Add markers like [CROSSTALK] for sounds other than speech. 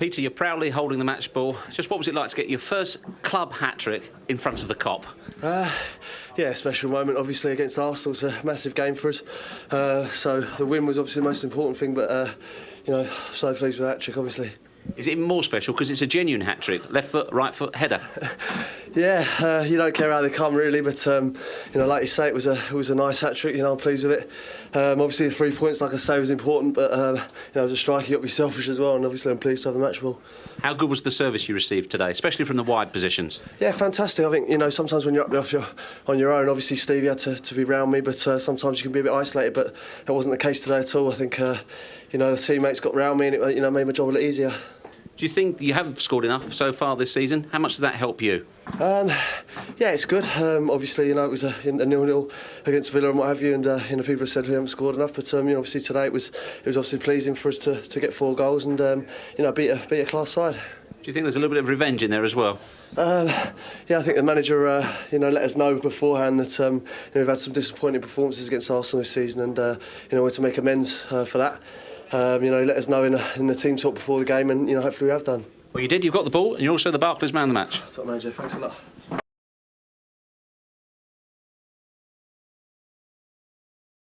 Peter, you're proudly holding the match ball. Just what was it like to get your first club hat trick in front of the Kop? Uh, yeah, special moment obviously against Arsenal. It's a massive game for us. Uh, so the win was obviously the most important thing, but uh, you know, so pleased with that trick, obviously. Is it even more special because it's a genuine hat trick? Left foot, right foot, header. [LAUGHS] yeah, uh, you don't care how they come really, but um, you know, like you say, it was a it was a nice hat trick. You know, I'm pleased with it. Um, obviously, the three points, like I say, was important, but um, you know, as a striker, you got to be selfish as well, and obviously, I'm pleased to have the match ball. How good was the service you received today, especially from the wide positions? Yeah, fantastic. I think you know sometimes when you're up there off your, on your own, obviously Stevie had to, to be round me, but uh, sometimes you can be a bit isolated. But that wasn't the case today at all. I think uh, you know the teammates got round me, and it you know made my job a lot easier. Do you think you have scored enough so far this season? How much does that help you? Um, yeah, it's good. Um, obviously, you know, it was a, a nil-nil against Villa and what have you, and uh, you know, people have said we haven't scored enough. But um, you know, obviously today it was it was obviously pleasing for us to, to get four goals and um, you know beat a beat a class side. Do you think there's a little bit of revenge in there as well? Um, yeah, I think the manager, uh, you know, let us know beforehand that um, you know, we've had some disappointing performances against Arsenal this season, and uh, you know, we're to make amends uh, for that. Um, you know, let us know in, in the team talk before the game, and you know, hopefully we have done. Well, you did. You've got the ball, and you're also the Barclays man of the match. Top manager, thanks a lot.